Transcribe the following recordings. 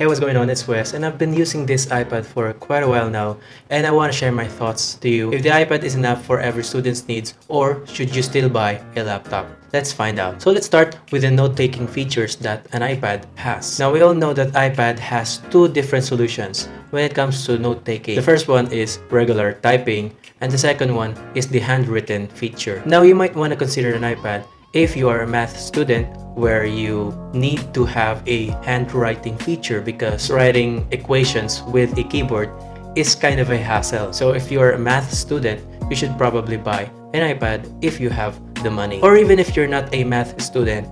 Hey, what's going on? It's Wes, and I've been using this iPad for quite a while now, and I want to share my thoughts to you. If the iPad is enough for every student's needs, or should you still buy a laptop? Let's find out. So let's start with the note-taking features that an iPad has. Now we all know that iPad has two different solutions when it comes to note-taking. The first one is regular typing, and the second one is the handwritten feature. Now you might want to consider an iPad if you are a math student where you need to have a handwriting feature because writing equations with a keyboard is kind of a hassle. So if you're a math student, you should probably buy an iPad if you have the money. Or even if you're not a math student,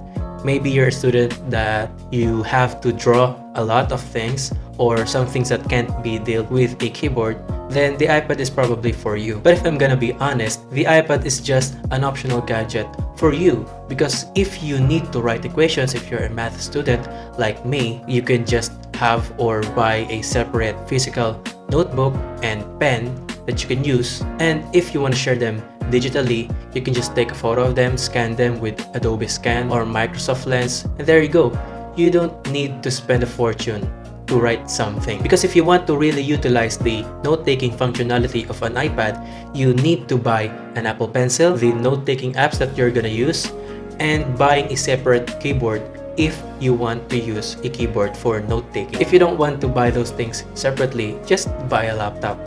maybe you're a student that you have to draw a lot of things or some things that can't be dealt with a keyboard, then the iPad is probably for you. But if I'm gonna be honest, the iPad is just an optional gadget for you because if you need to write equations, if you're a math student like me, you can just have or buy a separate physical notebook and pen that you can use. And if you want to share them digitally, you can just take a photo of them, scan them with Adobe Scan or Microsoft Lens, and there you go. You don't need to spend a fortune to write something. Because if you want to really utilize the note-taking functionality of an iPad, you need to buy an Apple Pencil, the note-taking apps that you're gonna use, and buying a separate keyboard if you want to use a keyboard for note-taking. If you don't want to buy those things separately, just buy a laptop.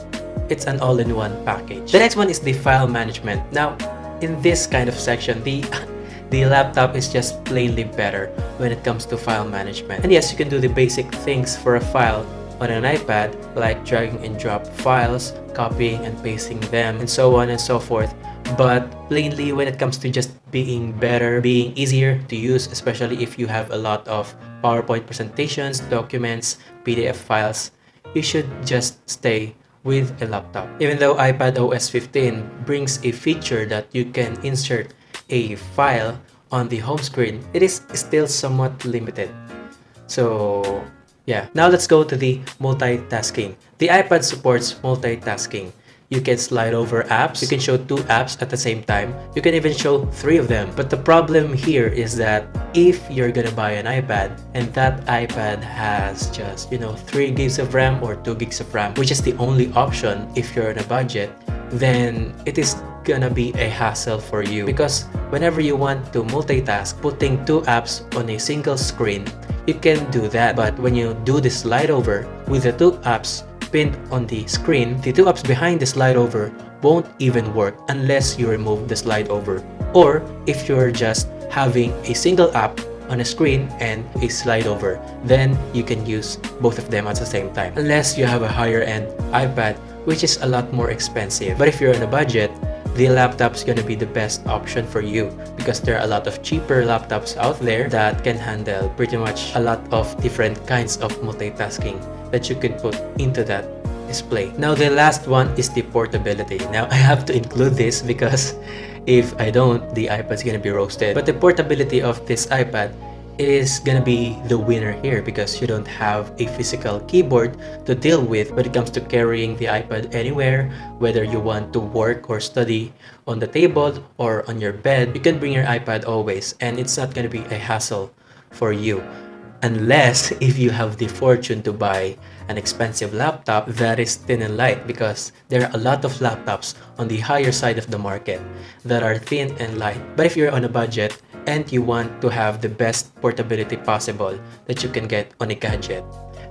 It's an all-in-one package. The next one is the file management. Now, in this kind of section, the the laptop is just plainly better when it comes to file management. And yes, you can do the basic things for a file on an iPad like dragging and drop files, copying and pasting them, and so on and so forth. But plainly, when it comes to just being better, being easier to use, especially if you have a lot of PowerPoint presentations, documents, PDF files, you should just stay with a laptop. Even though iPad OS 15 brings a feature that you can insert a file on the home screen, it is still somewhat limited. So yeah, now let's go to the multitasking. The iPad supports multitasking. You can slide over apps, you can show two apps at the same time, you can even show three of them. But the problem here is that if you're gonna buy an iPad and that iPad has just, you know, 3 gigs of RAM or 2 gigs of RAM, which is the only option if you're on a budget, then it is gonna be a hassle for you because whenever you want to multitask, putting two apps on a single screen, you can do that. But when you do the slide over with the two apps pinned on the screen, the two apps behind the slide over won't even work unless you remove the slide over. Or if you're just having a single app on a screen and a slide over, then you can use both of them at the same time. Unless you have a higher end iPad, which is a lot more expensive. But if you're on a budget, the laptop is going to be the best option for you because there are a lot of cheaper laptops out there that can handle pretty much a lot of different kinds of multitasking that you can put into that display. Now the last one is the portability. Now I have to include this because if I don't, the iPad is gonna be roasted. But the portability of this iPad is gonna be the winner here because you don't have a physical keyboard to deal with when it comes to carrying the iPad anywhere whether you want to work or study on the table or on your bed. You can bring your iPad always and it's not gonna be a hassle for you. Unless if you have the fortune to buy an expensive laptop that is thin and light because there are a lot of laptops on the higher side of the market that are thin and light. But if you're on a budget and you want to have the best portability possible that you can get on a gadget,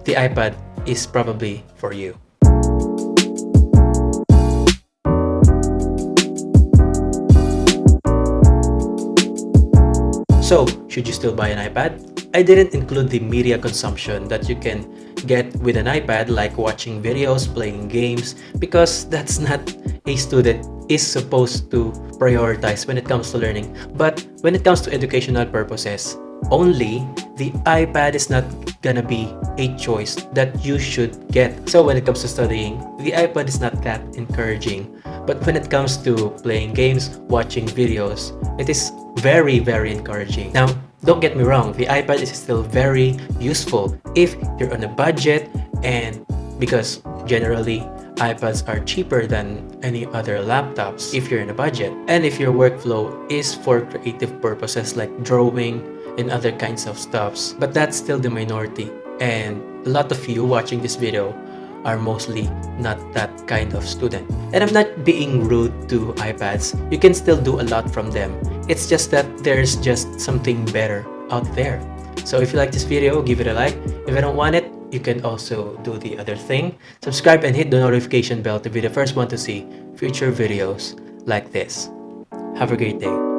the iPad is probably for you. So, should you still buy an iPad? I didn't include the media consumption that you can get with an iPad like watching videos, playing games, because that's not a student is supposed to prioritize when it comes to learning. But when it comes to educational purposes, only the iPad is not gonna be a choice that you should get. So when it comes to studying, the iPad is not that encouraging. But when it comes to playing games, watching videos, it is very, very encouraging. Now, don't get me wrong, the iPad is still very useful if you're on a budget and because generally iPads are cheaper than any other laptops if you're in a budget. And if your workflow is for creative purposes like drawing and other kinds of stuffs. But that's still the minority. And a lot of you watching this video are mostly not that kind of student. And I'm not being rude to iPads. You can still do a lot from them. It's just that there's just something better out there. So if you like this video, give it a like. If you don't want it, you can also do the other thing. Subscribe and hit the notification bell to be the first one to see future videos like this. Have a great day.